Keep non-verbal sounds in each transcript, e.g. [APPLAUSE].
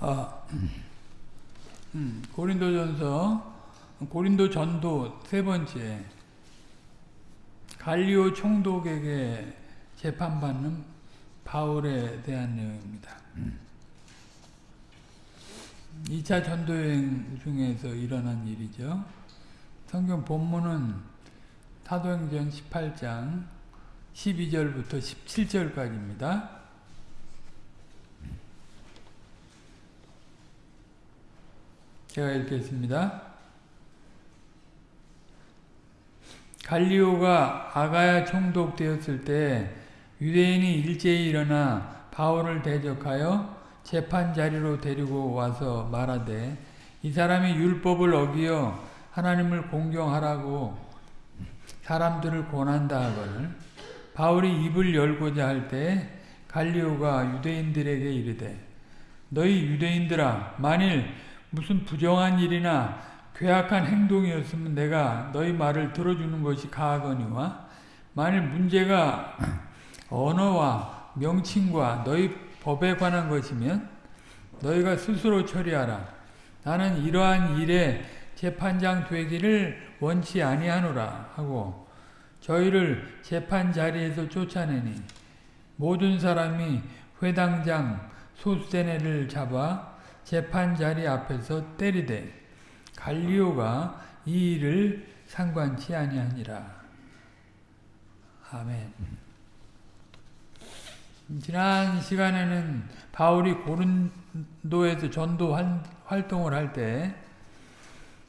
아, 음, 고린도전서 고린도 전도 세 번째 갈리오 총독에게 재판받는 바울에 대한 내용입니다. 2차 전도여행 중에서 일어난 일이죠. 성경 본문은 사도행전 18장 12절부터 17절까지입니다. 제가 읽겠습니다. 갈리오가 아가야 총독 되었을 때 유대인이 일제히 일어나 바울을 대적하여 재판 자리로 데리고 와서 말하되 이 사람이 율법을 어기어 하나님을 공경하라고 사람들을 권한다 하거늘 바울이 입을 열고자 할 때 갈리오가 유대인들에게 이르되 너희 유대인들아 만일 무슨 부정한 일이나 괴악한 행동이었으면 내가 너희 말을 들어주는 것이 가하거니와 만일 문제가 언어와 명칭과 너희 법에 관한 것이면 너희가 스스로 처리하라. 나는 이러한 일에 재판장 되기를 원치 아니하노라 하고 저희를 재판 자리에서 쫓아내니 모든 사람이 회당장 소수대네를 잡아 재판 자리 앞에서 때리되 갈리오가 이 일을 상관치 아니하니라. 아멘. 지난 시간에는 바울이 고른도에서 전도 활동을 할 때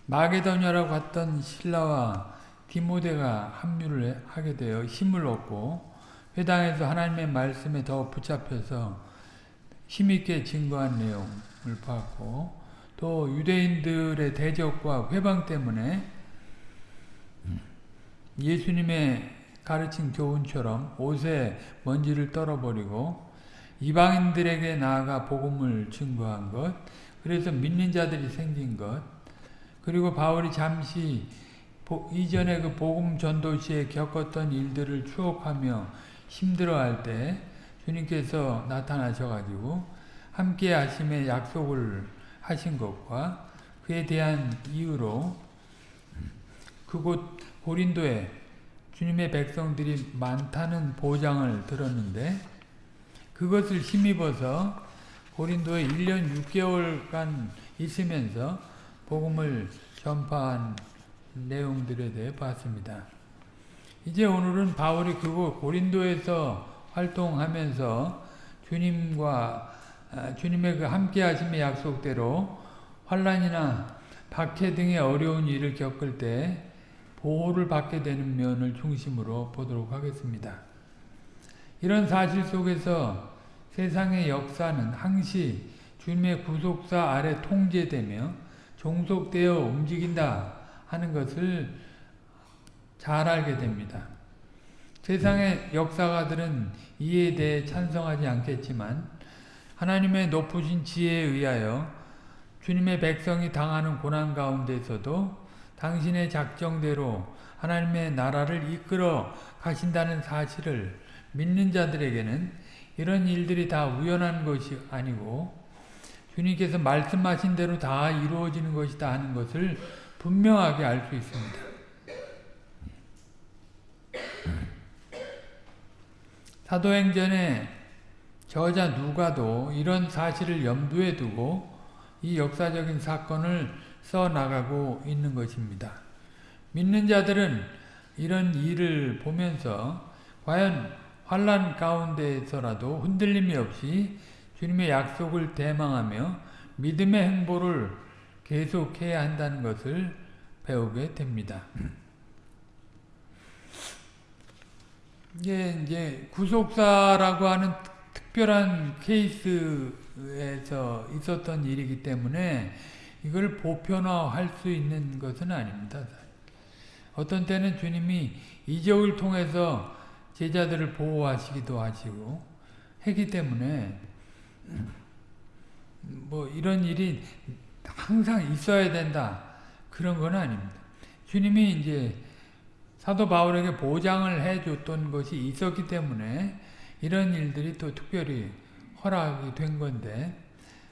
마게도냐라고 갔던 신라와 디모데가 합류를 하게 되어 힘을 얻고 회당에서 하나님의 말씀에 더 붙잡혀서 힘있게 증거한 내용 을 봤고 또 유대인들의 대적과 회방 때문에 예수님의 가르친 교훈처럼 옷에 먼지를 떨어버리고 이방인들에게 나아가 복음을 증거한 것 그래서 믿는 자들이 생긴 것 그리고 바울이 잠시 이전에 그 복음 전도 시에 겪었던 일들을 추억하며 힘들어할 때 주님께서 나타나셔가지고 함께 하심의 약속을 하신 것과 그에 대한 이유로 그곳 고린도에 주님의 백성들이 많다는 보장을 들었는데 그것을 힘입어서 고린도에 1년 6개월간 있으면서 복음을 전파한 내용들에 대해 봤습니다. 이제 오늘은 바울이 그곳 고린도에서 활동하면서 주님과 주님의 그 함께 하심의 약속대로 환란이나 박해 등의 어려운 일을 겪을 때 보호를 받게 되는 면을 중심으로 보도록 하겠습니다. 이런 사실 속에서 세상의 역사는 항시 주님의 구속사 아래 통제되며 종속되어 움직인다 하는 것을 잘 알게 됩니다. 세상의 역사가들은 이에 대해 찬성하지 않겠지만 하나님의 높으신 지혜에 의하여 주님의 백성이 당하는 고난 가운데서도 당신의 작정대로 하나님의 나라를 이끌어 가신다는 사실을 믿는 자들에게는 이런 일들이 다 우연한 것이 아니고 주님께서 말씀하신 대로 다 이루어지는 것이다 하는 것을 분명하게 알 수 있습니다. 사도행전에 저자 누가도 이런 사실을 염두에 두고 이 역사적인 사건을 써나가고 있는 것입니다. 믿는 자들은 이런 일을 보면서 과연 환란 가운데에서라도 흔들림이 없이 주님의 약속을 대망하며 믿음의 행보를 계속해야 한다는 것을 배우게 됩니다. 이게 이제 구속사라고 하는 특별한 케이스에서 있었던 일이기 때문에 이걸 보편화할 수 있는 것은 아닙니다. 어떤 때는 주님이 이적을 통해서 제자들을 보호하시기도 하시고 했기 때문에 뭐 이런 일이 항상 있어야 된다 그런 건 아닙니다. 주님이 이제 사도 바울에게 보장을 해줬던 것이 있었기 때문에 이런 일들이 또 특별히 허락이 된 건데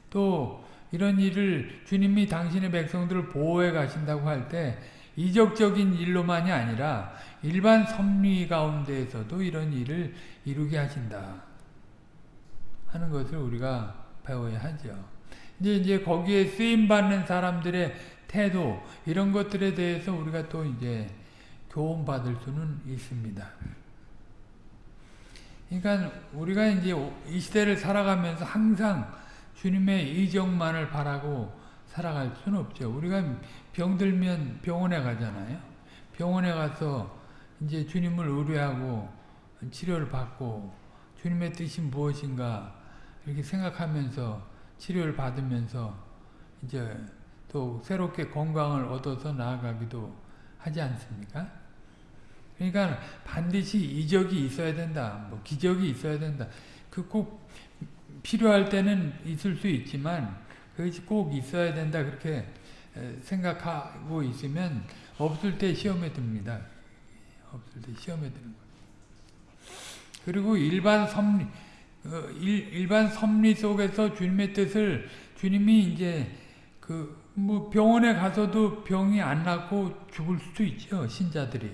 또 이런 일을 주님이 당신의 백성들을 보호해 가신다고 할 때 이적적인 일로만이 아니라 일반 섭리 가운데에서도 이런 일을 이루게 하신다 하는 것을 우리가 배워야 하죠. 이제 이제 거기에 쓰임 받는 사람들의 태도 이런 것들에 대해서 우리가 또 이제 교훈 받을 수는 있습니다. 그러니까 우리가 이제 이 시대를 살아가면서 항상 주님의 이적만을 바라고 살아갈 수는 없죠. 우리가 병들면 병원에 가잖아요. 병원에 가서 이제 주님을 의뢰하고 치료를 받고 주님의 뜻이 무엇인가 이렇게 생각하면서 치료를 받으면서 이제 또 새롭게 건강을 얻어서 나아가기도 하지 않습니까? 그러니까 반드시 이적이 있어야 된다. 뭐 기적이 있어야 된다. 그 꼭 필요할 때는 있을 수 있지만 그것이 꼭 있어야 된다. 그렇게 생각하고 있으면 없을 때 시험에 듭니다. 없을 때 시험에 드는. 그리고 일반 섭리 일반 섭리 속에서 주님의 뜻을 주님이 이제 그 뭐 병원에 가서도 병이 안 낫고 죽을 수도 있죠 신자들이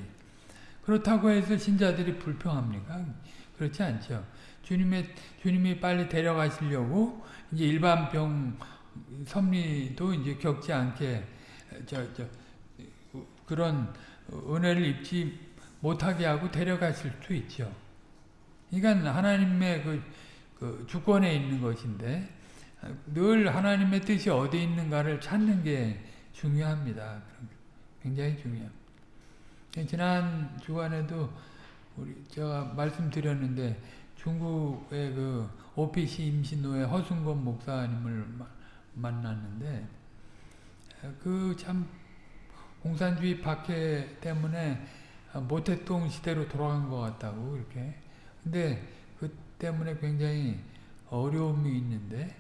그렇다고 해서 신자들이 불평합니까? 그렇지 않죠. 주님의 주님이 빨리 데려가시려고 이제 일반 병 섭리도 이제 겪지 않게 저 저 그런 은혜를 입지 못하게 하고 데려가실 수 있죠. 그러니까 하나님의 그, 그 주권에 있는 것인데 늘 하나님의 뜻이 어디 있는가를 찾는 게 중요합니다. 굉장히 중요합니다. 지난 주간에도 우리 제가 말씀드렸는데 중국의 그 OPC 임신노예 허순건 목사님을 만났는데 그 참 공산주의 박해 때문에 모태동 시대로 돌아간 것 같다고 이렇게 근데 그 때문에 굉장히 어려움이 있는데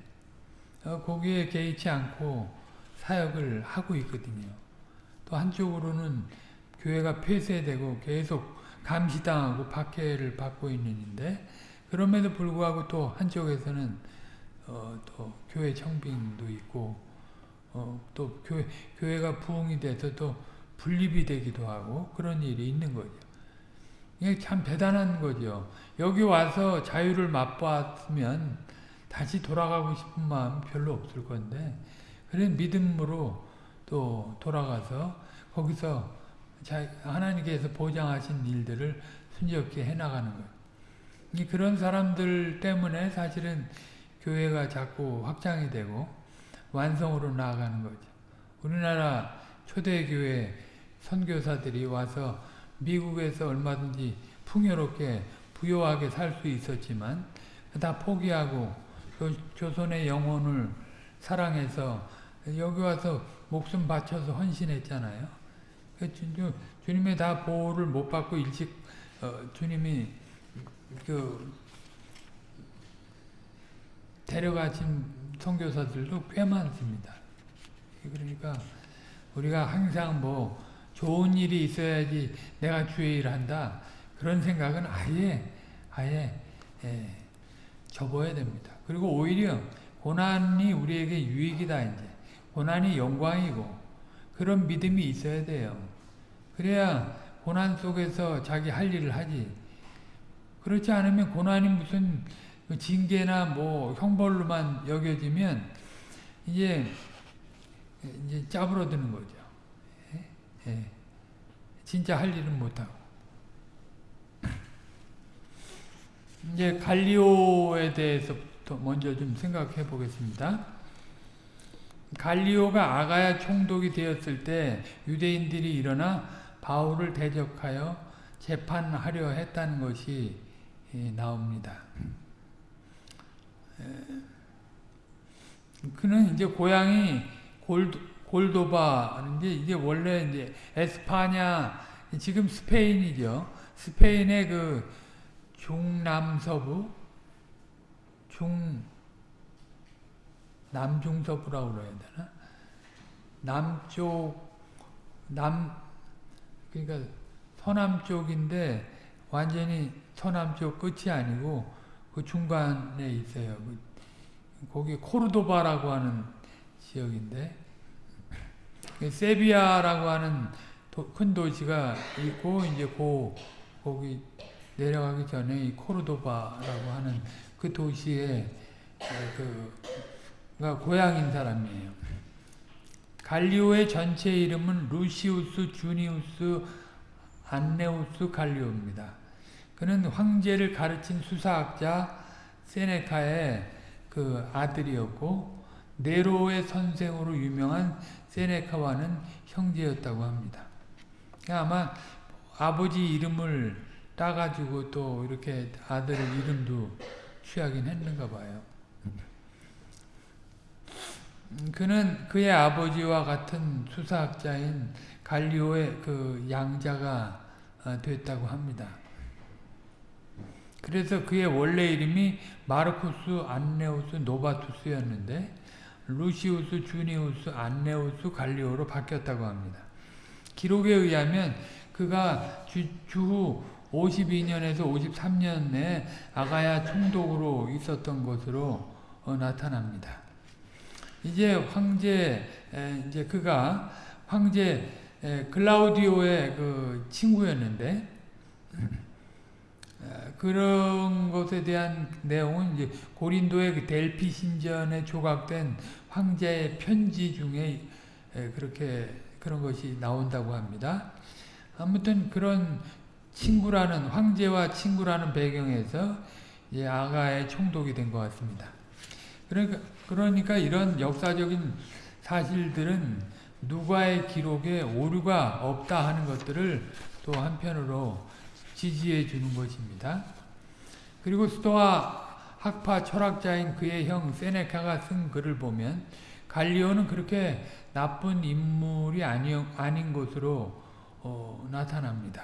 거기에 개의치 않고 사역을 하고 있거든요. 또 한쪽으로는 교회가 폐쇄되고 계속 감시당하고 박해를 받고 있는데 그럼에도 불구하고 또 한쪽에서는 어, 또 교회 청빙도 있고 어, 또 교회, 교회가 부흥이 돼서 또 분립이 되기도 하고 그런 일이 있는 거죠. 이게 참 대단한 거죠. 여기 와서 자유를 맛봤으면 다시 돌아가고 싶은 마음 별로 없을 건데 그래 믿음으로 또 돌아가서 거기서 하나님께서 보장하신 일들을 순조롭게 해나가는 거예요. 그런 사람들 때문에 사실은 교회가 자꾸 확장이 되고 완성으로 나아가는 거죠. 우리나라 초대교회 선교사들이 와서 미국에서 얼마든지 풍요롭게 부유하게 살 수 있었지만 다 포기하고 조선의 영혼을 사랑해서 여기 와서 목숨 바쳐서 헌신했잖아요. 그 주님의 다 보호를 못 받고 일찍 어, 주님이 그 데려가신 선교사들도 꽤 많습니다. 그러니까 우리가 항상 뭐 좋은 일이 있어야지 내가 주의 일을 한다 그런 생각은 아예 아예 예, 접어야 됩니다. 그리고 오히려 고난이 우리에게 유익이다 이제 고난이 영광이고 그런 믿음이 있어야 돼요. 그래야 고난 속에서 자기 할 일을 하지. 그렇지 않으면 고난이 무슨 징계나 뭐 형벌로만 여겨지면 이제 이제 짜부러드는 거죠. 예? 예. 진짜 할 일은 못하고. [CLEARS THROAT] 이제 갈리오에 대해서부터 먼저 좀 생각해 보겠습니다. 갈리오가 아가야 총독이 되었을 때 유대인들이 일어나 바울을 대적하여 재판하려 했다는 것이 나옵니다. 그는 이제 고향이 골도, 골도바인데 이게 원래 이제 에스파냐 지금 스페인이죠. 스페인의 그 중남서부 중 남중서부라고 그래야 되나? 남쪽 남 그러니까 서남 쪽인데 완전히 서남 쪽 끝이 아니고 그 중간에 있어요. 그, 거기 코르도바라고 하는 지역인데 그 세비야라고 하는 도, 큰 도시가 있고 이제 고 거기 내려가기 전에 이 코르도바라고 하는 그 도시에 그가 고향인 사람이에요. 갈리오의 전체 이름은 루시우스 주니우스 안네우스 갈리오입니다. 그는 황제를 가르친 수사학자 세네카의 그 아들이었고 네로의 선생으로 유명한 세네카와는 형제였다고 합니다. 아마 아버지 이름을 따가지고 또 이렇게 아들 이름도 취하긴 했는가 봐요. 그는 그의 아버지와 같은 수사학자인 갈리오의 그 양자가 됐다고 합니다. 그래서 그의 원래 이름이 마르쿠스 안네우스 노바투스였는데 루시우스 주니우스 안네우스 갈리오로 바뀌었다고 합니다. 기록에 의하면 그가 주, 주후 52년에서 53년에 아가야 총독으로 있었던 것으로 어, 나타납니다. 이제 황제 에, 이제 그가 황제 에, 글라우디오의 그 친구였는데 그런 것에 대한 내용은 이제 고린도의 그 델피 신전에 조각된 황제의 편지 중에 그렇게 그런 것이 나온다고 합니다. 아무튼 그런 친구라는 황제와 친구라는 배경에서 아가의 총독이 된 것 같습니다. 그러니까 그러니까 이런 역사적인 사실들은 누가의 기록에 오류가 없다 하는 것들을 또 한편으로 지지해 주는 것입니다. 그리고 스토아 학파 철학자인 그의 형 세네카가 쓴 글을 보면 갈리오는 그렇게 나쁜 인물이 아니, 아닌 것으로 어, 나타납니다.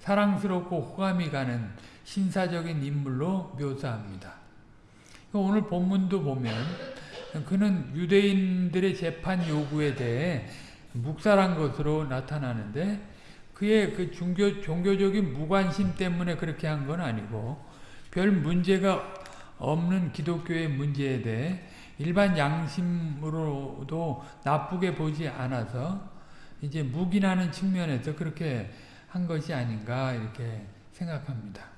사랑스럽고 호감이 가는 신사적인 인물로 묘사합니다. 오늘 본문도 보면 그는 유대인들의 재판 요구에 대해 묵살한 것으로 나타나는데 그의 그 종교, 종교적인 무관심 때문에 그렇게 한 건 아니고 별 문제가 없는 기독교의 문제에 대해 일반 양심으로도 나쁘게 보지 않아서 이제 묵인하는 측면에서 그렇게 한 것이 아닌가 이렇게 생각합니다.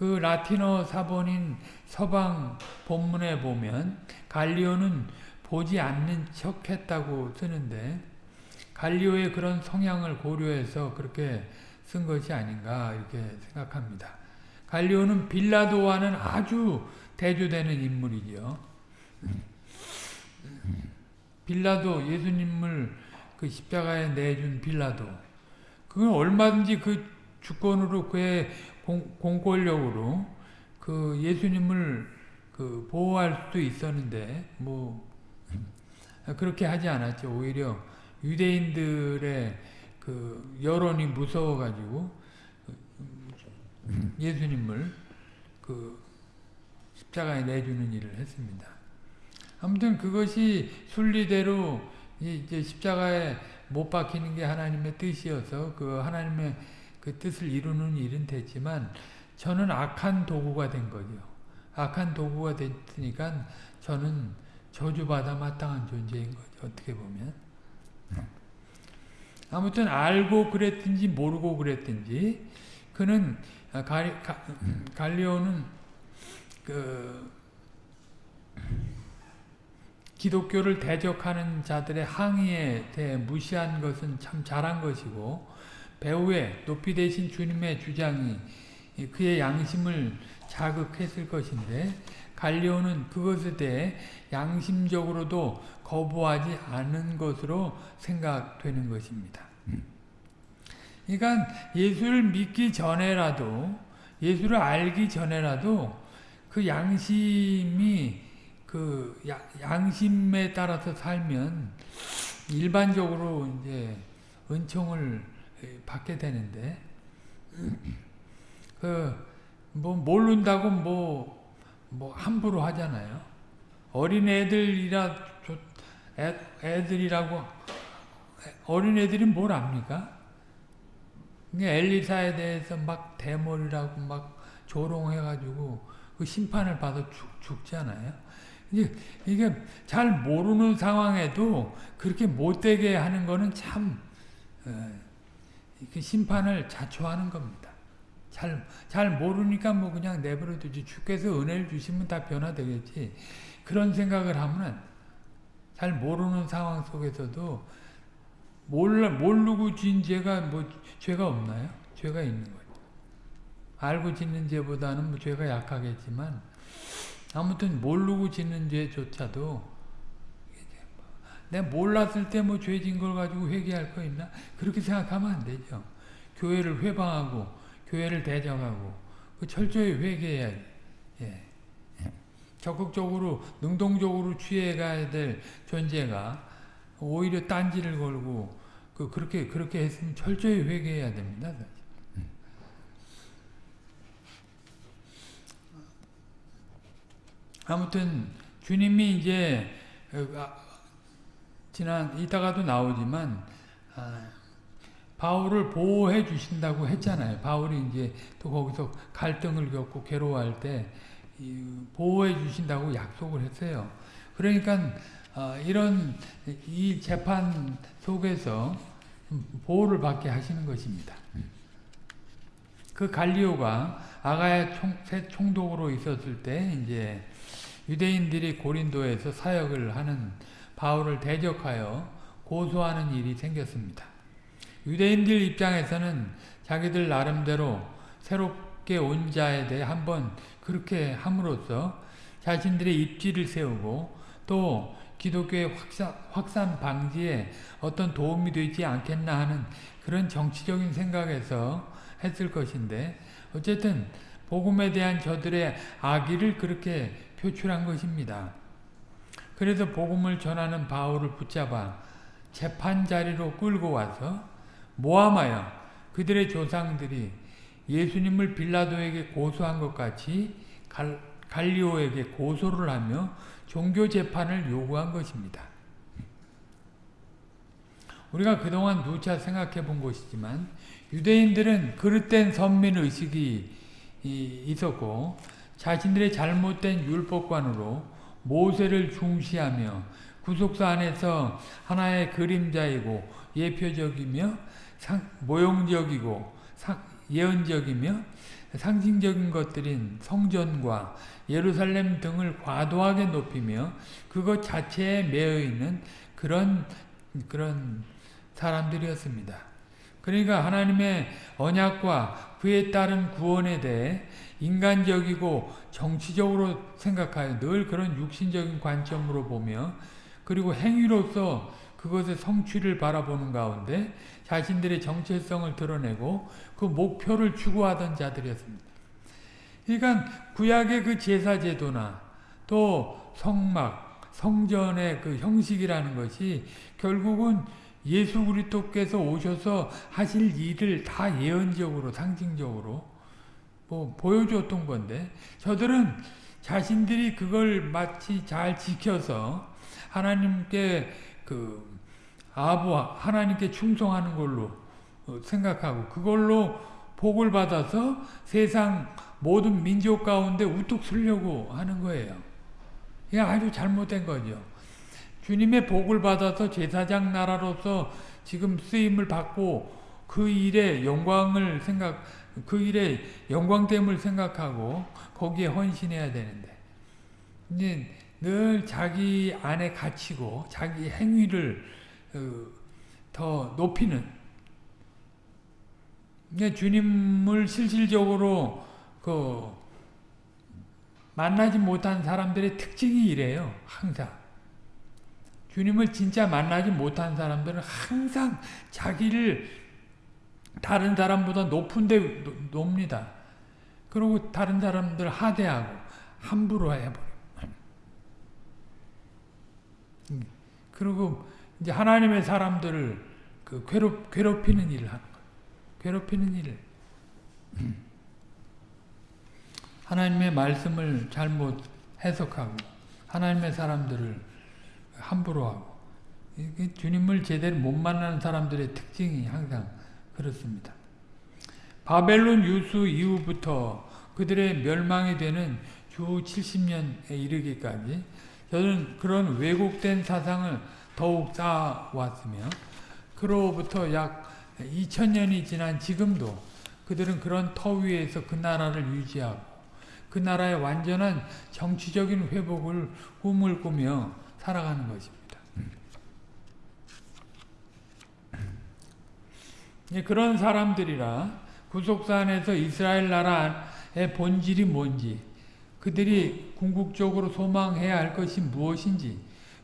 그 라틴어 사본인 서방 본문에 보면 갈리오는 보지 않는 척 했다고 쓰는데 갈리오의 그런 성향을 고려해서 그렇게 쓴 것이 아닌가 이렇게 생각합니다. 갈리오는 빌라도와는 아주 대조되는 인물이죠. 빌라도 예수님을 그 십자가에 내준 빌라도 그건 얼마든지 그 주권으로 그의 공, 권력으로 그 예수님을 그 보호할 수도 있었는데 뭐 [LAUGHS] 그렇게 하지 않았죠. 오히려 유대인들의 그 여론이 무서워가지고 예수님을 그 십자가에 내주는 일을 했습니다. 아무튼 그것이 순리대로 이제 십자가에 못 박히는 게 하나님의 뜻이어서 그 하나님의 그 뜻을 이루는 일은 됐지만 저는 악한 도구가 된 거죠. 악한 도구가 됐으니까 저는 저주받아 마땅한 존재인 거죠. 어떻게 보면. 아무튼 알고 그랬든지 모르고 그랬든지 그는 갈, 갈리오는 그 기독교를 대적하는 자들의 항의에 대해 무시한 것은 참 잘한 것이고 배후에 높이 되신 주님의 주장이 그의 양심을 자극했을 것인데 갈리오는 그것에 대해 양심적으로도 거부하지 않은 것으로 생각되는 것입니다. 그러니까 예수를 믿기 전에라도 예수를 알기 전에라도 그 양심이 그 양심에 따라서 살면 일반적으로 이제 은총을 받게 되는데 그 뭐 모른다고 뭐뭐 뭐 함부로 하잖아요. 어린 애들이라 애, 애들이라고 어린 애들이 뭘 압니까? 엘리사에 대해서 막 대머리라고 막 조롱해가지고 그 심판을 받아 죽, 죽잖아요. 이게, 이게 잘 모르는 상황에도 그렇게 못되게 하는 거는 참, 어, 그 심판을 자초하는 겁니다. 잘, 잘 모르니까 뭐 그냥 내버려 두지. 주께서 은혜를 주시면 다 변화되겠지. 그런 생각을 하면 잘 모르는 상황 속에서도 몰라, 모르고 진 죄가 뭐 죄가 없나요? 죄가 있는 거죠. 알고 짓는 죄보다는 뭐 죄가 약하겠지만 아무튼 모르고 짓는 죄조차도 내가 몰랐을 때 뭐 죄진 걸 가지고 회개할 거 있나? 그렇게 생각하면 안 되죠. 교회를 회방하고 교회를 대적하고 그 철저히 회개해야지. 예. 적극적으로 능동적으로 취해가야 될 존재가 오히려 딴지를 걸고 그 그렇게 그렇게 했으면 철저히 회개해야 됩니다. 아무튼 주님이 이제 아, 지난 이따가도 나오지만 아, 바울을 보호해 주신다고 했잖아요. 바울이 이제 또 거기서 갈등을 겪고 괴로워할 때 보호해 주신다고 약속을 했어요. 그러니까 어, 이런 이 재판 속에서 보호를 받게 하시는 것입니다. 그 갈리오가 아가야 총, 총독으로 있었을 때 이제 유대인들이 고린도에서 사역을 하는 바울을 대적하여 고소하는 일이 생겼습니다. 유대인들 입장에서는 자기들 나름대로 새롭게 온 자에 대해 한번 그렇게 함으로써 자신들의 입지를 세우고 또 기독교의 확산, 확산 방지에 어떤 도움이 되지 않겠나 하는 그런 정치적인 생각에서 했을 것인데 어쨌든 복음에 대한 저들의 악의를 그렇게 표출한 것입니다. 그래서 복음을 전하는 바울을 붙잡아 재판 자리로 끌고 와서 모함하여 그들의 조상들이 예수님을 빌라도에게 고소한 것 같이 갈, 갈리오에게 고소를 하며 종교 재판을 요구한 것입니다. 우리가 그동안 누차 생각해 본 것이지만 유대인들은 그릇된 선민 의식이 있었고 자신들의 잘못된 율법관으로 모세를 중시하며 구속사 안에서 하나의 그림자이고 예표적이며 상, 모형적이고 상, 예언적이며 상징적인 것들인 성전과 예루살렘 등을 과도하게 높이며 그것 자체에 매여 있는 그런 그런 사람들이었습니다. 그러니까 하나님의 언약과 그에 따른 구원에 대해 인간적이고 정치적으로 생각하여 늘 그런 육신적인 관점으로 보며 그리고 행위로서 그것의 성취를 바라보는 가운데 자신들의 정체성을 드러내고 그 목표를 추구하던 자들이었습니다. 그러니까 구약의 그 제사 제도나 또 성막, 성전의 그 형식이라는 것이 결국은 예수 그리스도께서 오셔서 하실 일을 다 예언적으로 상징적으로 뭐 보여줬던 건데 저들은 자신들이 그걸 마치 잘 지켜서 하나님께 그 아부 하나님께 충성하는 걸로 어, 생각하고 그걸로 복을 받아서 세상 모든 민족 가운데 우뚝 서려고 하는 거예요. 이게 아주 잘못된 거죠. 주님의 복을 받아서 제사장 나라로서 지금 쓰임을 받고 그 일에 영광을 생각, 그 일에 영광됨을 생각하고 거기에 헌신해야 되는데, 이제 늘 자기 안에 갇히고 자기 행위를 어, 더 높이는 주님을 실질적으로 그 만나지 못한 사람들의 특징이 이래요. 항상 주님을 진짜 만나지 못한 사람들은 항상 자기를 다른 사람보다 높은 데 놉니다. 그리고 다른 사람들 하대하고 함부로 해버려. 그리고 이제 하나님의 사람들을 그 괴롭, 괴롭히는 일을 하는 거예요. 괴롭히는 일을. 하나님의 말씀을 잘못 해석하고 하나님의 사람들을 함부로 하고 주님을 제대로 못 만나는 사람들의 특징이 항상 그렇습니다. 바벨론 유수 이후부터 그들의 멸망이 되는 주 70년에 이르기까지 저는 그런 왜곡된 사상을 더욱 쌓아왔으며 그로부터 약 2000년이 지난 지금도 그들은 그런 터 위에서 그 나라를 유지하고 그 나라의 완전한 정치적인 회복을 꿈을 꾸며 살아가는 것입니다. 그런 사람들이라 구속사 안에서 이스라엘 나라의 본질이 뭔지 그들이 궁극적으로 소망해야 할 것이 무엇인지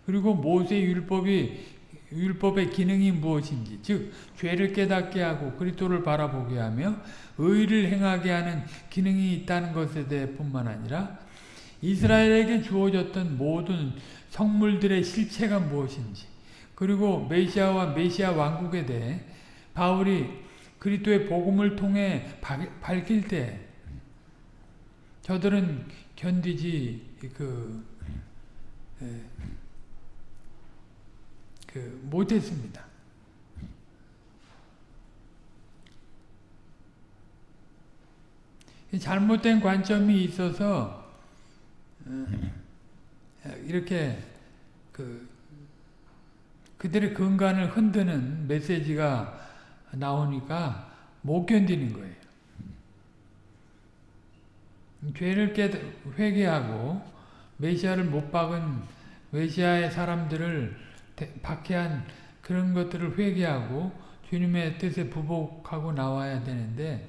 그리고 모세 율법이 율법의 기능이 무엇인지 즉 죄를 깨닫게 하고 그리스도를 바라보게 하며 의를 행하게 하는 기능이 있다는 것에 대해 뿐만 아니라 이스라엘에게 주어졌던 모든 성물들의 실체가 무엇인지 그리고 메시아와 메시아 왕국에 대해 바울이 그리스도의 복음을 통해 밝힐 때 저들은 견디지 그, 그 못했습니다. 잘못된 관점이 있어서 어, 이렇게 그 그들의 근간을 흔드는 메시지가 나오니까 못 견디는 거예요. 죄를 깨 회개하고 메시아를 못 박은 메시아의 사람들을 박해한 그런 것들을 회개하고 주님의 뜻에 부복하고 나와야 되는데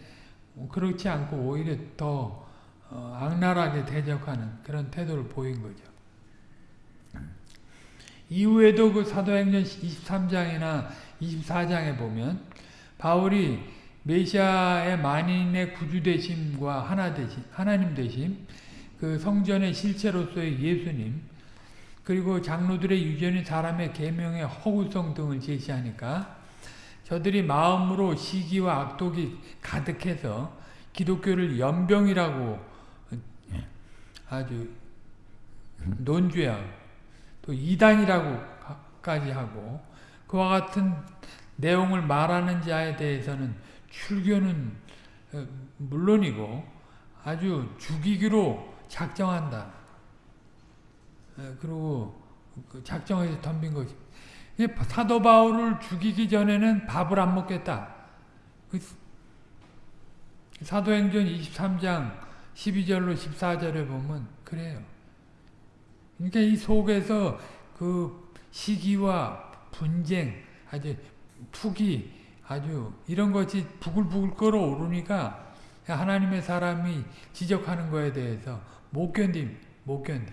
뭐 그렇지 않고 오히려 더 어, 악랄하게 대적하는 그런 태도를 보인 거죠. 이후에도 그 사도행전 23장이나 24장에 보면 바울이 메시아의 만인의 구주 되심과 하나 되심, 하나님 되심, 그 성전의 실체로서의 예수님, 그리고 장로들의 유전이 사람의 계명의 허구성 등을 제시하니까 저들이 마음으로 시기와 악독이 가득해서 기독교를 연병이라고 아주 논죄하고 또 이단이라고까지 하고 그와 같은 내용을 말하는 자에 대해서는 출교는 어, 물론이고 아주 죽이기로 작정한다. 어, 그리고 그 작정해서 덤빈 것이 사도 바울을 죽이기 전에는 밥을 안 먹겠다. 그 사도행전 23장 12절로 14절에 보면 그래요. 그러니까 이 속에서 그 시기와 분쟁, 아주 툭이 아주 이런 것이 부글부글 끓어오르니까 하나님의 사람이 지적하는 거에 대해서 못 견딤, 못 견딤.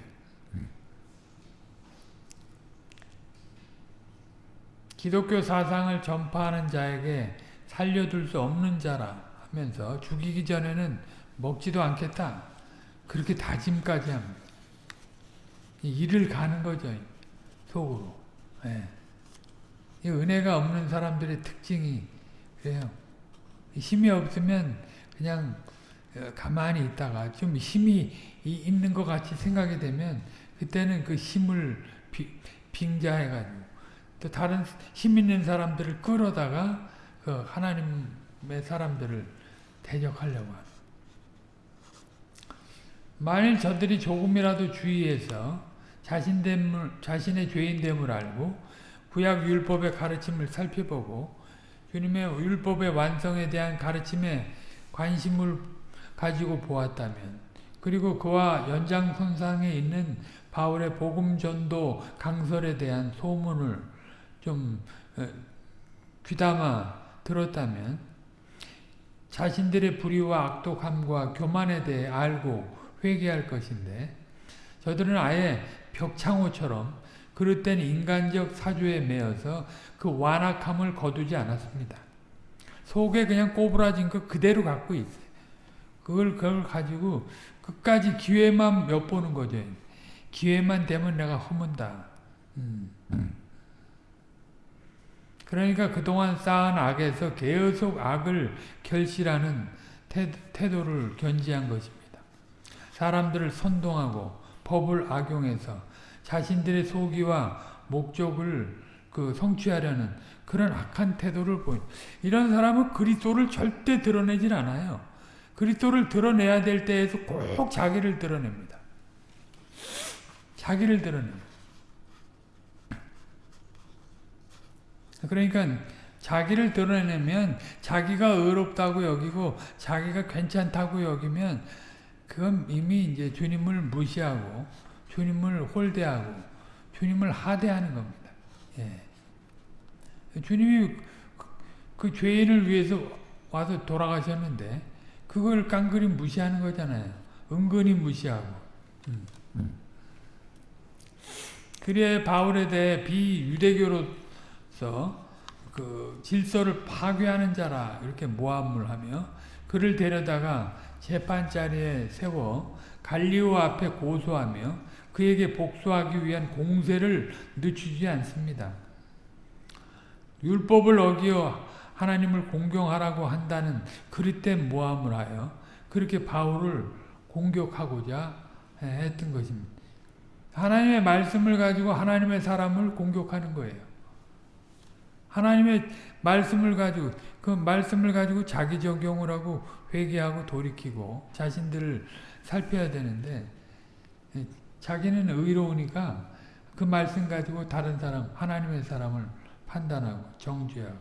기독교 사상을 전파하는 자에게 살려둘 수 없는 자라 하면서 죽이기 전에는 먹지도 않겠다. 그렇게 다짐까지 합니다. 일을 가는 거죠. 속으로. 네. 은혜가 없는 사람들의 특징이 그래요. 힘이 없으면 그냥 어, 가만히 있다가 좀 힘이 있는 것 같이 생각이 되면 그때는 그 힘을 빙자해가지고 또 다른 힘 있는 사람들을 끌어다가 그 하나님의 사람들을 대적하려고 합니다. 만일 저들이 조금이라도 주의해서 자신됨을, 자신의 죄인됨을 알고 구약 율법의 가르침을 살펴보고 주님의 율법의 완성에 대한 가르침에 관심을 가지고 보았다면 그리고 그와 연장선상에 있는 바울의 복음 전도 강설에 대한 소문을 좀 어, 귀담아 들었다면 자신들의 불의와 악독함과 교만에 대해 알고 회개할 것인데 저들은 아예 벽창호처럼 그릇된 인간적 사주에 매여서 그 완악함을 거두지 않았습니다. 속에 그냥 꼬부라진 거 그대로 갖고 있어요. 그걸, 그걸 가지고 끝까지 기회만 몇 보는 거죠. 기회만 되면 내가 허문다. 음. 그러니까 그동안 쌓은 악에서 계속 악을 결실하는 태도를 견지한 것입니다. 사람들을 선동하고 법을 악용해서 자신들의 소기와 목적을 그 성취하려는 그런 악한 태도를 보인 이런 사람은 그리스도를 절대 드러내질 않아요. 그리스도를 드러내야 될 때에서 꼭 자기를 드러냅니다. 자기를 드러내요. 그러니까 자기를 드러내면 자기가 의롭다고 여기고 자기가 괜찮다고 여기면 그건 이미 이제 주님을 무시하고 주님을 홀대하고 주님을 하대하는 겁니다. 예. 주님이 그, 그 죄인을 위해서 와서 돌아가셨는데 그걸 깡그리 무시하는 거잖아요. 은근히 무시하고. 음. 그래 바울에 대해 비유대교로서 그 질서를 파괴하는 자라 이렇게 모함을 하며 그를 데려다가 재판 자리에 세워 갈리오 앞에 고소하며 그에게 복수하기 위한 공세를 늦추지 않습니다. 율법을 어기어 하나님을 공경하라고 한다는 그릇된 모함을 하여 그렇게 바울을 공격하고자 했던 것입니다. 하나님의 말씀을 가지고 하나님의 사람을 공격하는 거예요. 하나님의 말씀을 가지고 그 말씀을 가지고 자기 적용을 하고 회개하고 돌이키고 자신들을 살펴야 되는데 자기는 의로우니까 그 말씀 가지고 다른 사람 하나님의 사람을 판단하고 정죄하고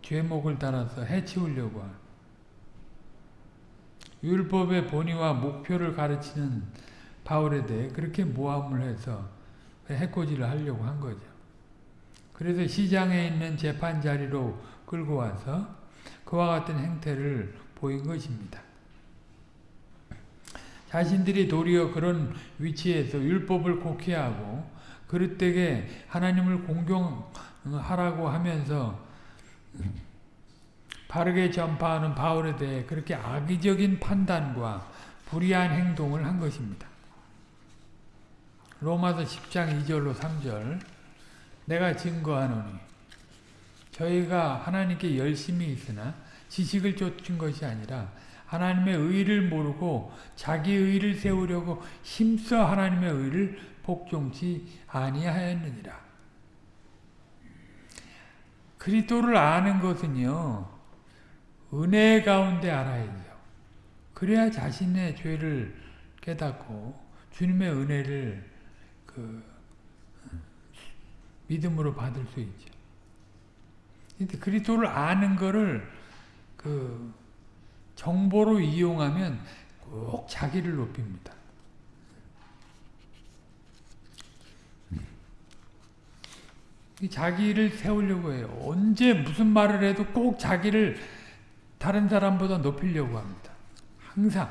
죄목을 따라서 해치우려고 하는 율법의 본의와 목표를 가르치는 바울에 대해 그렇게 모함을 해서 해코지를 하려고 한 거죠. 그래서 시장에 있는 재판 자리로 끌고 와서 그와 같은 행태를 보인 것입니다. 자신들이 도리어 그런 위치에서 율법을 곡해하고 그릇되게 하나님을 공경하라고 하면서 바르게 전파하는 바울에 대해 그렇게 악의적인 판단과 불의한 행동을 한 것입니다. 로마서 10장 2절로 3절 내가 증거하노니 저희가 하나님께 열심히 있으나 지식을 쫓은 것이 아니라 하나님의 의를 모르고 자기 의를 세우려고 힘써 하나님의 의를 복종치 아니하였느니라. 그리스도를 아는 것은요. 은혜 가운데 알아야죠. 그래야 자신의 죄를 깨닫고 주님의 은혜를 그 믿음으로 받을 수 있죠. 근데 그리스도를 아는 거를 그 정보로 이용하면 꼭 자기를 높입니다. 자기를 세우려고 해요. 언제 무슨 말을 해도 꼭 자기를 다른 사람보다 높이려고 합니다. 항상.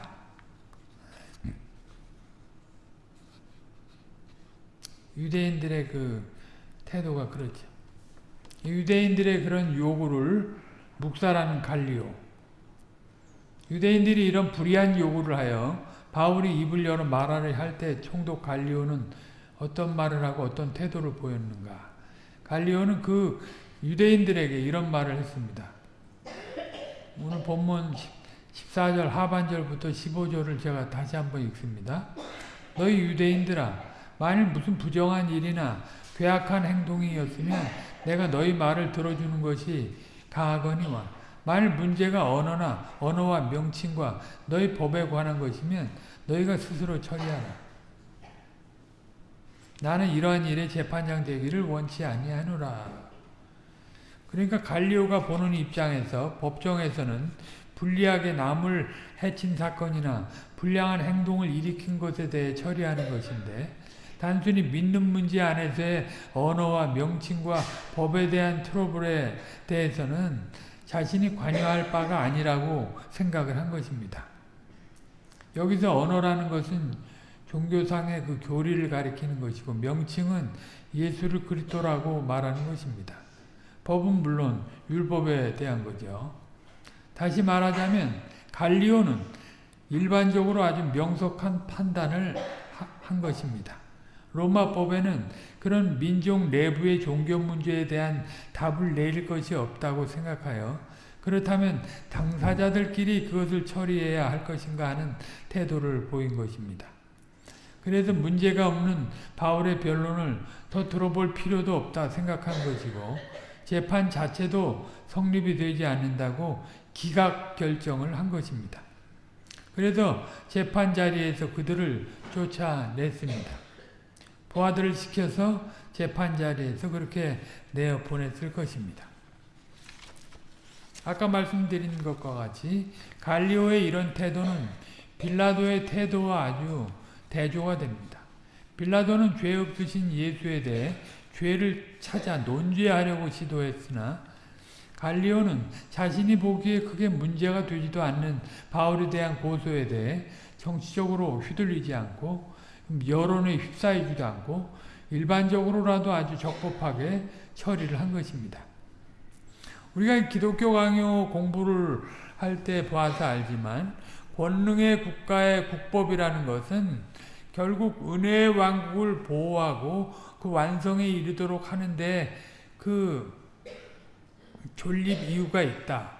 유대인들의 그 태도가 그렇죠. 유대인들의 그런 요구를 묵살하는 갈리오. 유대인들이 이런 불의한 요구를 하여 바울이 입을 열어 말하려 할 때 총독 갈리오는 어떤 말을 하고 어떤 태도를 보였는가. 갈리오는 그 유대인들에게 이런 말을 했습니다. 오늘 본문 14절 하반절부터 15절을 제가 다시 한번 읽습니다. 너희 유대인들아 만일 무슨 부정한 일이나 괴악한 행동이었으면 내가 너희 말을 들어주는 것이 가하거니와 만일 문제가 언어나 언어와 명칭과 너희 법에 관한 것이면 너희가 스스로 처리하라. 나는 이러한 일에 재판장 되기를 원치 아니하노라. 그러니까 갈리오가 보는 입장에서 법정에서는 불리하게 남을 해친 사건이나 불량한 행동을 일으킨 것에 대해 처리하는 것인데 단순히 믿는 문제 안에서의 언어와 명칭과 법에 대한 트러블에 대해서는 자신이 관여할 바가 아니라고 생각을 한 것입니다. 여기서 언어라는 것은 종교상의 그 교리를 가리키는 것이고 명칭은 예수를 그리스도라고 말하는 것입니다. 법은 물론 율법에 대한 거죠. 다시 말하자면 갈리오는 일반적으로 아주 명석한 판단을 한 것입니다. 로마법에는 그런 민족 내부의 종교 문제에 대한 답을 내릴 것이 없다고 생각하여 그렇다면 당사자들끼리 그것을 처리해야 할 것인가 하는 태도를 보인 것입니다. 그래서 문제가 없는 바울의 변론을 더 들어볼 필요도 없다 생각한 것이고 재판 자체도 성립이 되지 않는다고 기각 결정을 한 것입니다. 그래서 재판 자리에서 그들을 쫓아냈습니다. 부하들을 시켜서 재판 자리에서 그렇게 내어 보냈을 것입니다. 아까 말씀드린 것과 같이 갈리오의 이런 태도는 빌라도의 태도와 아주 대조가 됩니다. 빌라도는 죄 없으신 예수에 대해 죄를 찾아 논죄하려고 시도했으나 갈리오는 자신이 보기에 크게 문제가 되지도 않는 바울에 대한 고소에 대해 정치적으로 휘둘리지 않고 여론에 휩싸이지도 않고 일반적으로라도 아주 적법하게 처리를 한 것입니다. 우리가 기독교 강요 공부를 할 때 봐서 알지만 권능의 국가의 국법이라는 것은 결국 은혜의 왕국을 보호하고 그 완성에 이르도록 하는데 그 존립 이유가 있다.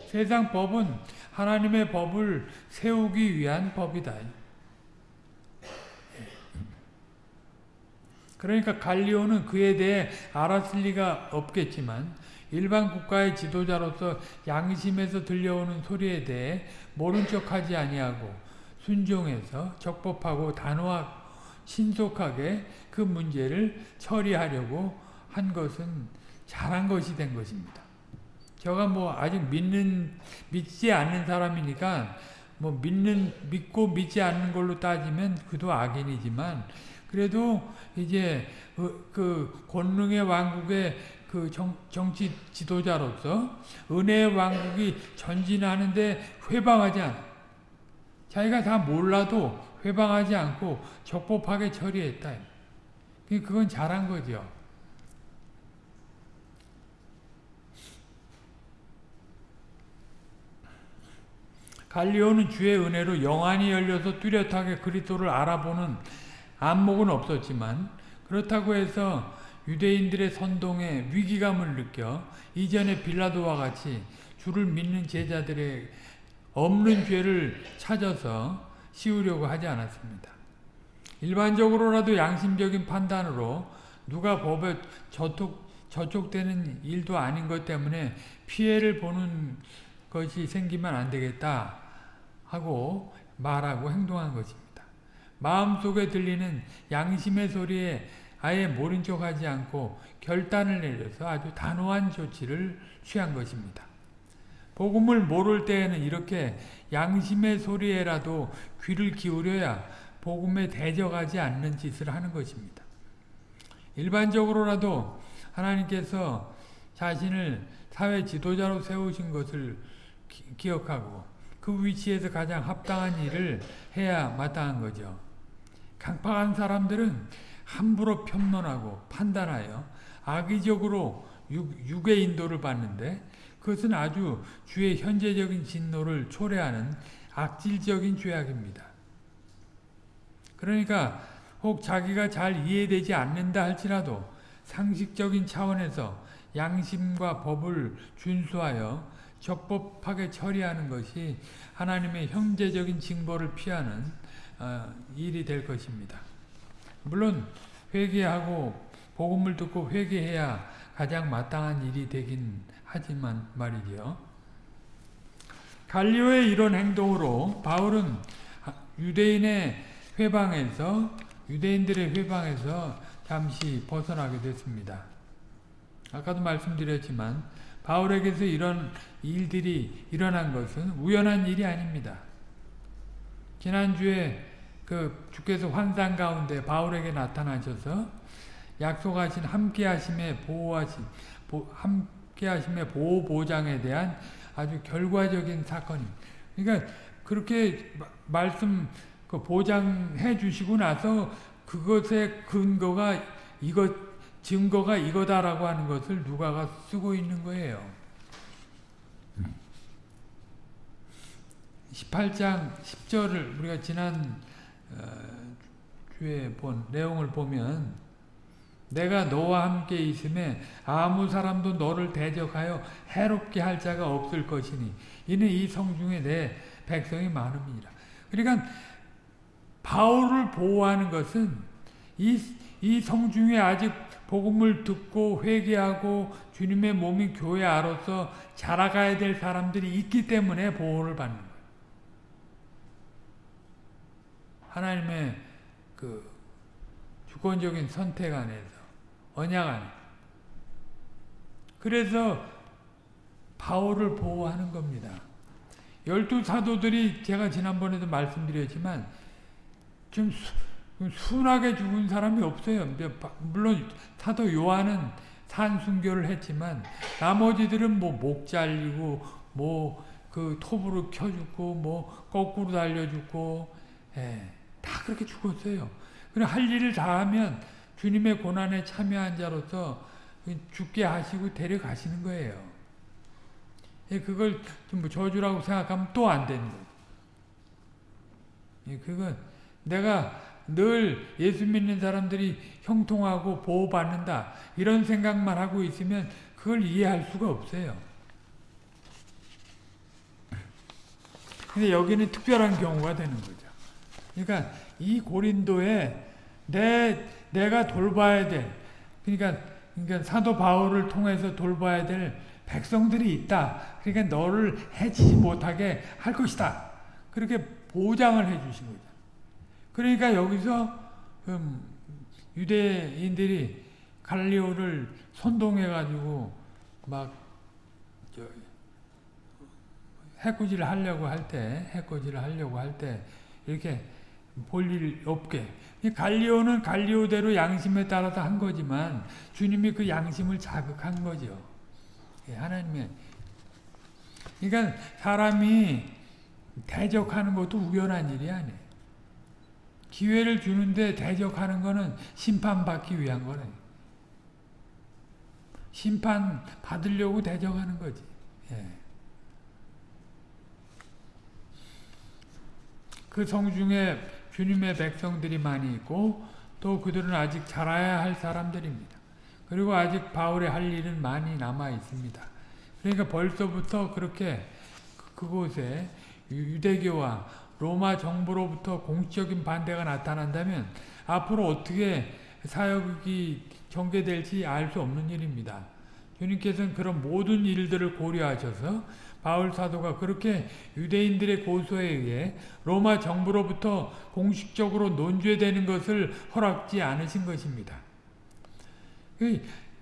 세상 법은 하나님의 법을 세우기 위한 법이다. 그러니까 갈리오는 그에 대해 알았을 리가 없겠지만 일반 국가의 지도자로서 양심에서 들려오는 소리에 대해 모른 척하지 아니하고 순종해서 적법하고 단호하고 신속하게 그 문제를 처리하려고 한 것은 잘한 것이 된 것입니다. 저가 뭐 아직 믿는 믿지 않는 사람이니까 뭐 믿는 믿고 믿지 않는 걸로 따지면 그도 악인이지만 그래도 이제 그, 그 권능의 왕국의 그 정, 정치 지도자로서 은혜의 왕국이 전진하는데 회방하지 않아. 자기가 다 몰라도 회방하지 않고 적법하게 처리했다. 그건 잘한 거죠. 갈리오는 주의 은혜로 영안이 열려서 뚜렷하게 그리스도를 알아보는 안목은 없었지만 그렇다고 해서 유대인들의 선동에 위기감을 느껴 이전의 빌라도와 같이 주를 믿는 제자들의 없는 죄를 찾아서 씌우려고 하지 않았습니다. 일반적으로라도 양심적인 판단으로 누가 법에 저촉, 저촉되는 일도 아닌 것 때문에 피해를 보는 것이 생기면 안 되겠다 하고 말하고 행동한 것입니다. 마음속에 들리는 양심의 소리에 아예 모른 척하지 않고 결단을 내려서 아주 단호한 조치를 취한 것입니다. 복음을 모를 때에는 이렇게 양심의 소리에라도 귀를 기울여야 복음에 대적하지 않는 짓을 하는 것입니다. 일반적으로라도 하나님께서 자신을 사회 지도자로 세우신 것을 기, 억하고 그 위치에서 가장 합당한 일을 해야 마땅한 거죠. 강팍한 사람들은 함부로 평론하고 판단하여 악의적으로 육, 의 인도를 받는데 그것은 아주 주의 현재적인 진노를 초래하는 악질적인 죄악입니다. 그러니까 혹 자기가 잘 이해되지 않는다 할지라도 상식적인 차원에서 양심과 법을 준수하여 적법하게 처리하는 것이 하나님의 형제적인 징벌을 피하는 어, 일이 될 것입니다. 물론 회개하고 복음을 듣고 회개해야 가장 마땅한 일이 되긴 하지만 말이죠. 갈리오의 이런 행동으로 바울은 유대인의 회방에서 유대인들의 회방에서 잠시 벗어나게 됐습니다. 아까도 말씀드렸지만 바울에게서 이런 일들이 일어난 것은 우연한 일이 아닙니다. 지난주에 그 주께서 환상 가운데 바울에게 나타나셔서 약속하신 함께하심의 보호하신 함께하심의 보호 보장에 대한 아주 결과적인 사건입니다. 그러니까 그렇게 말씀 그 보장해 주시고 나서 그것의 근거가 이것 증거가 이거다라고 하는 것을 누가가 쓰고 있는 거예요. 18장 10절을 우리가 지난 어, 주에 본 내용을 보면 내가 너와 함께 있음에 아무 사람도 너를 대적하여 해롭게 할 자가 없을 것이니 이는 이 성중에 내 백성이 많음이라. 그러니까 바울을 보호하는 것은 이, 이 성중에 아직 복음을 듣고 회개하고 주님의 몸이 교회 아로서 자라가야 될 사람들이 있기 때문에 보호를 받는 거예요. 하나님의 그 주권적인 선택 안에서 언약 안에 그래서 바울을 보호하는 겁니다. 열두 사도들이 제가 지난번에도 말씀드렸지만 좀 수, 순하게 죽은 사람이 없어요. 물론 사도 요한은 산순교를 했지만 나머지들은 뭐 목 잘리고 뭐 그 톱으로 켜 죽고 뭐 거꾸로 달려 죽고 예, 다 그렇게 죽었어요. 그래 할 일을 다 하면 주님의 고난에 참여한 자로서 죽게 하시고 데려가시는 거예요. 예, 그걸 좀 저주라고 생각하면 또 안 되는 거예요. 예, 그건 내가 늘 예수 믿는 사람들이 형통하고 보호받는다 이런 생각만 하고 있으면 그걸 이해할 수가 없어요. 근데 여기는 특별한 경우가 되는 거죠. 그러니까 이 고린도에 내 내가 돌봐야 될 그러니까 그러니까 사도 바울을 통해서 돌봐야 될 백성들이 있다. 그러니까 너를 해치지 못하게 할 것이다. 그렇게 보장을 해 주신 거죠. 그러니까 여기서 음, 유대인들이 갈리오를 선동해 가지고 막 해코지를 하려고 할 때, 해코지를 하려고 할 때 이렇게 볼일 없게. 갈리오는 갈리오대로 양심에 따라서 한 거지만 주님이 그 양심을 자극한 거죠. 예, 하나님의. 그러니까 사람이 대적하는 것도 우연한 일이 아니에요. 기회를 주는데 대적하는 거는 심판받기 위한 거래. 심판 받으려고 대적하는 거지. 예. 그 성중에 주님의 백성들이 많이 있고 또 그들은 아직 자라야 할 사람들입니다. 그리고 아직 바울의 할 일은 많이 남아 있습니다. 그러니까 벌써부터 그렇게 그곳에 유대교와 로마 정부로부터 공식적인 반대가 나타난다면 앞으로 어떻게 사역이 전개될지 알 수 없는 일입니다. 주님께서는 그런 모든 일들을 고려하셔서 바울 사도가 그렇게 유대인들의 고소에 의해 로마 정부로부터 공식적으로 논죄되는 것을 허락지 않으신 것입니다.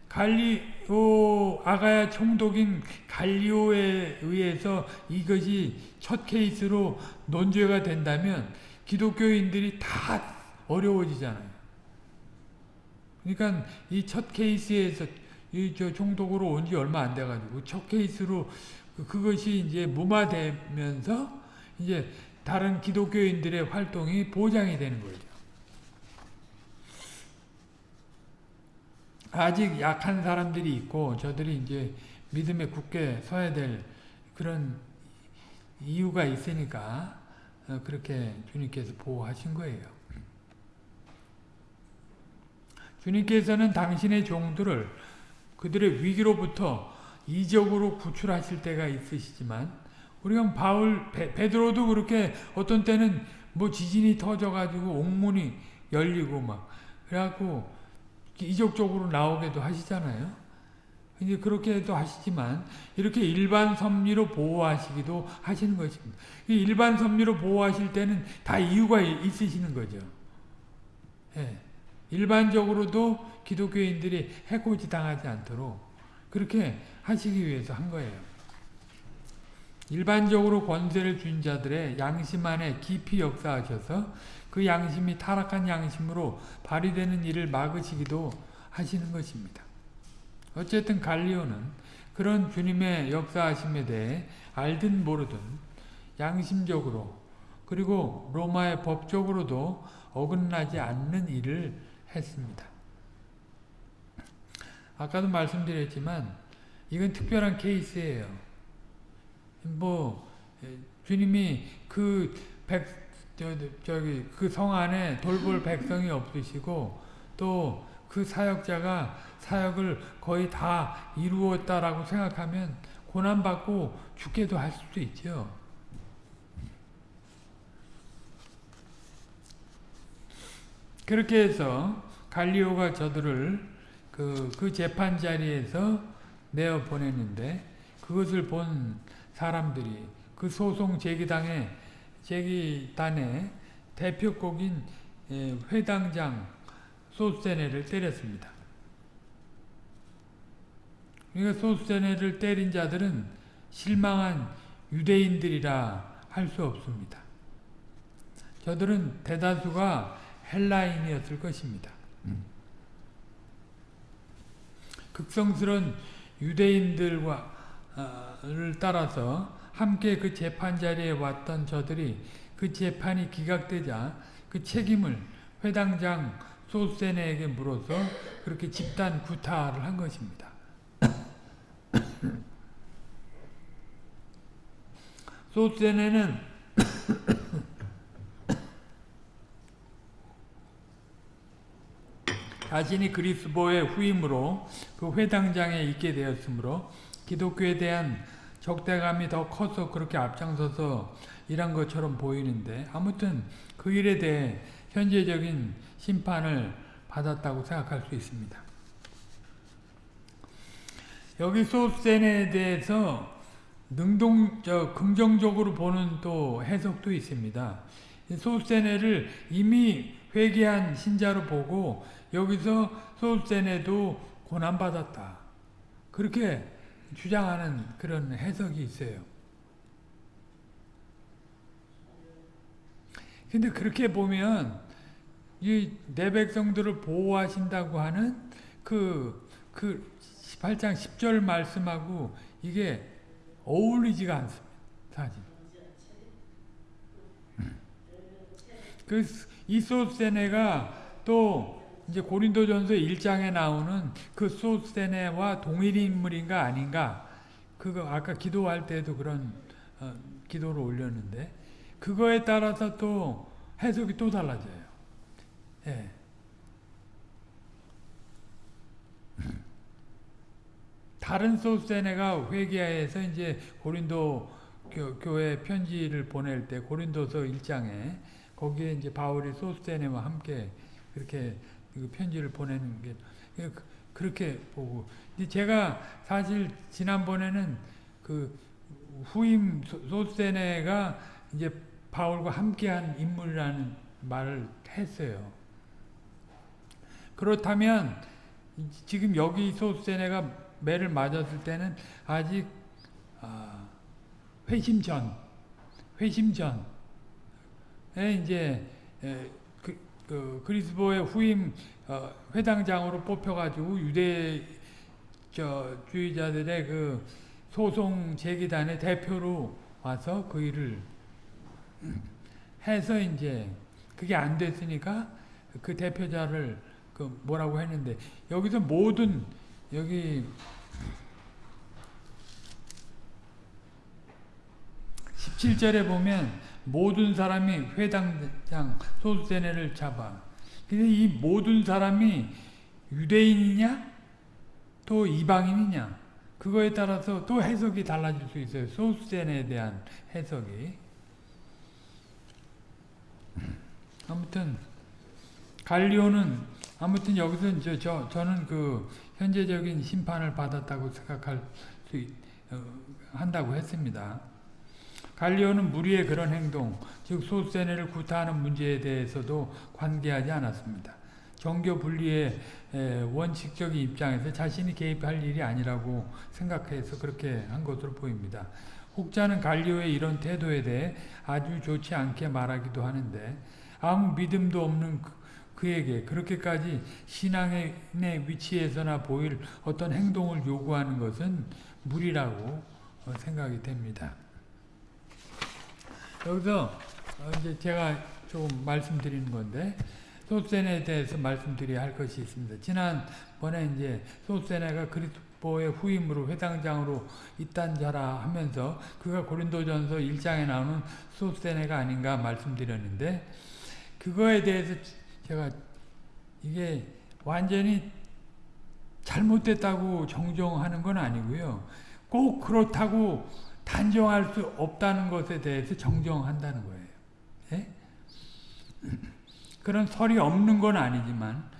갈리오 아가야 총독인 갈리오에 의해서 이것이 첫 케이스로 논죄가 된다면 기독교인들이 다 어려워지잖아요. 그러니까 이 첫 케이스에서 이 저 총독으로 온 지 얼마 안 돼가지고 첫 케이스로 그, 그것이 이제 무마되면서 이제 다른 기독교인들의 활동이 보장이 되는 거죠. 아직 약한 사람들이 있고 저들이 이제 믿음에 굳게 서야 될 그런 이유가 있으니까 어, 그렇게 주님께서 보호하신 거예요. 주님께서는 당신의 종들을 그들의 위기로부터 이적으로 구출하실 때가 있으시지만 우리가 바울 베, 베드로도 그렇게 어떤 때는 뭐 지진이 터져가지고 옥문이 열리고 막 그래갖고 이적적으로 나오게도 하시잖아요. 이제 그렇게도 하시지만 이렇게 일반 섭리로 보호하시기도 하시는 것입니다. 일반 섭리로 보호하실 때는 다 이유가 있으시는 거죠. 예. 일반적으로도 기독교인들이 해코지 당하지 않도록 그렇게 하시기 위해서 한 거예요. 일반적으로 권세를 준 자들의 양심 안에 깊이 역사하셔서 그 양심이 타락한 양심으로 발휘되는 일을 막으시기도 하시는 것입니다. 어쨌든 갈리오는 그런 주님의 역사하심에 대해 알든 모르든 양심적으로 그리고 로마의 법적으로도 어긋나지 않는 일을 했습니다. 아까도 말씀드렸지만 이건 특별한 케이스예요. 뭐 주님이 그 백, 저, 저기 그 성 안에 돌볼 백성이 없으시고 또 그 사역자가 사역을 거의 다 이루었다라고 생각하면 고난받고 죽게도 할 수도 있죠. 그렇게 해서 갈리오가 저들을 그, 그 재판 자리에서 내어 보냈는데 그것을 본 사람들이 그 소송 제기당에 제기단에 대표곡인 예, 회당장 소스테네를 때렸습니다. 그러니까 소스테네를 때린 자들은 실망한 유대인들이라 할 수 없습니다. 저들은 대다수가 헬라인이었을 것입니다. 극성스러운 유대인들과를 따라서 함께 그 재판 자리에 왔던 저들이 그 재판이 기각되자 그 책임을 회당장 소세네에게 물어서 그렇게 집단 구타를 한 것입니다. [COUGHS] 소세네는 자신이 그리스도의 후임으로 그 회당장에 있게 되었으므로 기독교에 대한 적대감이 더 커서 그렇게 앞장서서 일한 것처럼 보이는데 아무튼 그 일에 대해 현재적인 심판을 받았다고 생각할 수 있습니다. 여기 소센에 대해서 능동, 저, 긍정적으로 보는 또 해석도 있습니다. 소세네를 이미 회개한 신자로 보고 여기서 소세네도 고난받았다. 그렇게 주장하는 그런 해석이 있어요. 근데 그렇게 보면 이내 백성들을 보호하신다고 하는 그, 그 18장 10절 말씀하고 이게 어울리지가 않습니다. 사실. 그 이소세네가 또 이제 고린도전서 1장에 나오는 그 소세네와 동일 인물인가 아닌가 그거 아까 기도할 때도 그런 어, 기도를 올렸는데 그거에 따라서 또 해석이 또 달라져요. 예. [LAUGHS] 다른 소세네가 회개해서 이제 고린도 교, 회 편지를 보낼 때 고린도서 1장에 거기에 이제 바울이 소세네와 함께 그렇게 그 편지를 보내는 게 그, 그렇게 보고 제가 사실 지난번에는 그 후임 소세네가 이제 바울과 함께한 인물이라는 말을 했어요. 그렇다면 지금 여기 소세네가 매를 맞았을 때는 아직 아, 회심 전, 회심 전에 이제 그, 그 그리스도의 후임 어, 회당장으로 뽑혀가지고 유대 저 주의자들의 그 소송 제기단의 대표로 와서 그 일을 해서 이제 그게 안 됐으니까 그 대표자를 그 뭐라고 했는데 여기서 모든 여기 17절에 보면 모든 사람이 회당장 소수세네를 잡아. 근데 이 모든 사람이 유대인이냐? 또 이방인이냐? 그거에 따라서 또 해석이 달라질 수 있어요. 소수세네에 대한 해석이. 아무튼 갈리오는 아무튼 여기서 저, 저 저는 그 현재적인 심판을 받았다고 생각할 수 있, 어, 한다고 했습니다. 갈리오는 무리의 그런 행동, 즉 소세네를 구타하는 문제에 대해서도 관계하지 않았습니다. 정교 분리의 원칙적인 입장에서 자신이 개입할 일이 아니라고 생각해서 그렇게 한 것으로 보입니다. 혹자는 갈리오의 이런 태도에 대해 아주 좋지 않게 말하기도 하는데 아무 믿음도 없는 그, 그에게 그렇게까지 신앙의 위치에서나 보일 어떤 행동을 요구하는 것은 무리라고 어, 생각이 됩니다. 여기서 어, 이제 제가 조금 말씀드리는 건데 소세네에 대해서 말씀드려야 할 것이 있습니다. 지난번에 이제 소세네가 그리스도의 후임으로 회당장으로 있단 자라 하면서 그가 고린도전서 1장에 나오는 소세네가 아닌가 말씀드렸는데 그거에 대해서 제가 이게 완전히 잘못됐다고 정정하는 건 아니고요. 꼭 그렇다고 단정할 수 없다는 것에 대해서 정정한다는 거예요. 예? 그런 설이 없는 건 아니지만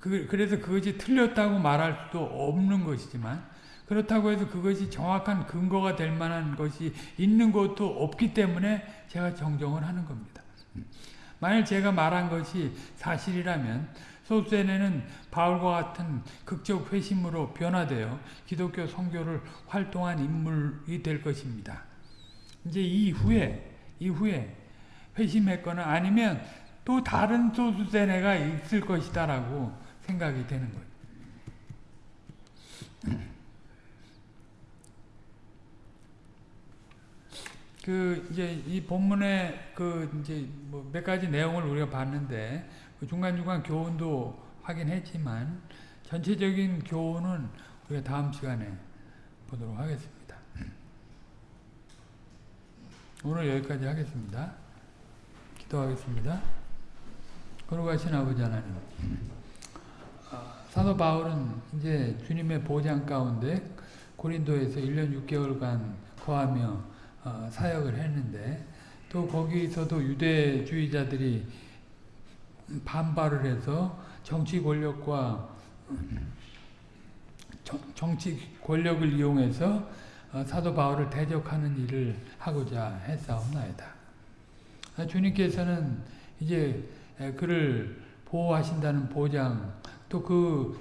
그, 래서 그것이 틀렸다고 말할 수도 없는 것이지만 그렇다고 해서 그것이 정확한 근거가 될 만한 것이 있는 것도 없기 때문에 제가 정정을 하는 겁니다. 만일 제가 말한 것이 사실이라면 소수에는 바울과 같은 극적 회심으로 변화되어 기독교 선교를 활동한 인물이 될 것입니다. 이제 이후에 이후에 회심했거나 아니면 또 다른 소수세네가 있을 것이다라고 생각이 되는 거예요. 그 이제 이 본문의 그 이제 뭐 몇 가지 내용을 우리가 봤는데 그 중간중간 교훈도 하긴 했지만 전체적인 교훈은 우리가 다음 시간에 보도록 하겠습니다. [CLEARS THROAT] 오늘 여기까지 하겠습니다. 기도하겠습니다. 거룩하신 아버지 하나님 아, 사도 바울은 이제 주님의 보장 가운데 고린도에서 1년 6개월간 거하며 어, 사역을 했는데 또 거기서도 유대주의자들이 반발을 해서 정치 권력과 정치 권력을 이용해서 어, 사도 바울을 대적하는 일을 하고자 했사옵나이다. 아, 주님께서는 이제 그를 보호하신다는 보장 또 그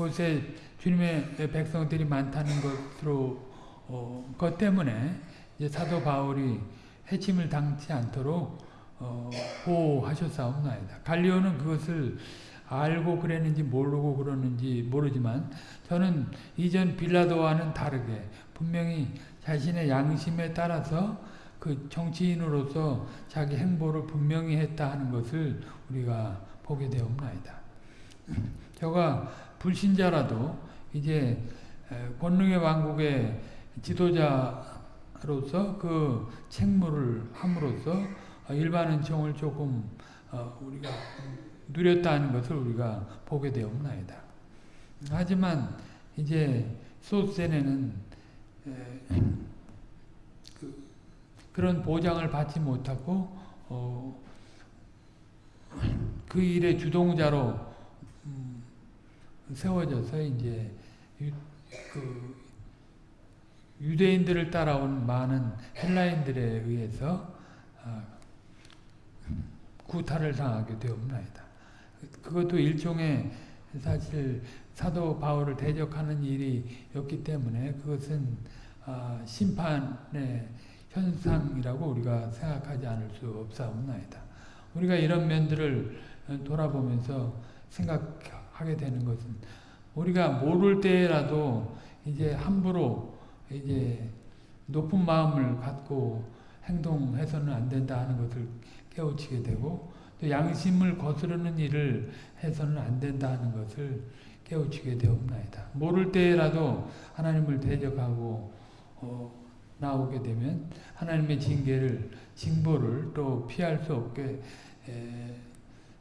곳에 주님의 백성들이 많다는 것으로 어, 것 때문에 사도 바울이 해침을 당치 않도록 어, 보호하셨사옵나이다. 갈리오는 그것을 알고 그랬는지 모르고 그러는지 모르지만 저는 이전 빌라도와는 다르게 분명히 자신의 양심에 따라서 그 정치인으로서 자기 행보를 분명히 했다 하는 것을 우리가 보게 되옵나이다. 저가 불신자라도 이제 권능의 왕국의 지도자로서 그 책무를 함으로써 일반 은총을 조금 어, 우리가 누렸다는 것을 우리가 보게 되옵나이다. 하지만 이제 소세네는 그, 그런 보장을 받지 못하고 어, 그 일의 주동자로 음, 세워져서 이제 그 유대인들을 따라온 많은 헬라인들에 의해서 아, 구타를 당하게 되옵나이다. 그것도 일종의 사실 사도 바울을 대적하는 일이었기 때문에 그것은 아, 심판의 현상이라고 우리가 생각하지 않을 수 없사옵나이다. 우리가 이런 면들을 돌아보면서 생각하게 되는 것은 우리가 모를 때라도 이제 함부로 이제 높은 마음을 갖고 행동해서는 안 된다 하는 것을 깨우치게 되고 또 양심을 거스르는 일을 해서는 안 된다 하는 것을 깨우치게 되옵나이다. 모를 때라도 하나님을 대적하고 어, 나오게 되면 하나님의 징계를 징보를 또 피할 수 없게 에,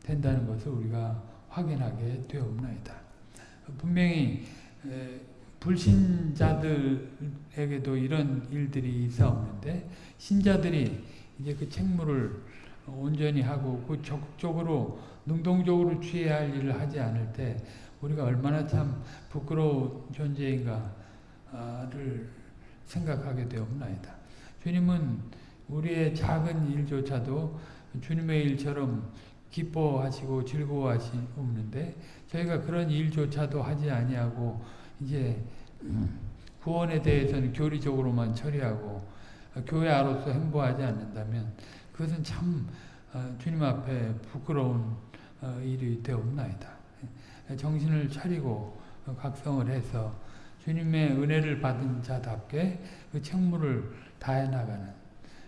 된다는 것을 우리가 확인하게 되옵나이다. 분명히 에, 불신자들에게도 이런 일들이 있었는데 신자들이 이제 그 책무를 온전히 하고 그 적극적으로 능동적으로 취해야 할 일을 하지 않을 때 우리가 얼마나 참 부끄러운 존재인가를 생각하게 되옵나이다. 주님은 우리의 작은 일조차도 주님의 일처럼 기뻐하시고 즐거워하시는데 저희가 그런 일조차도 하지 아니하고 이제 구원에 대해서는 교리적으로만 처리하고 교회 아로서 행보하지 않는다면 그것은 참 어, 주님 앞에 부끄러운 어, 일이 되옵나이다. 정신을 차리고 각성을 해서 주님의 은혜를 받은 자답게 그 책무를 다해 나가는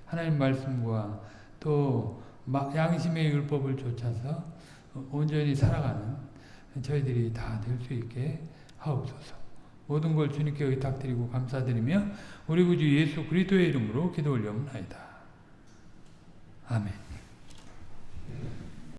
하나님 말씀과 또 양심의 율법을 좇아서 온전히 살아가는 저희들이 다 될 수 있게 하옵소서. 모든 걸 주님께 의탁드리고 감사드리며 우리 구주 예수 그리스도의 이름으로 기도 올려옵나이다. 아멘.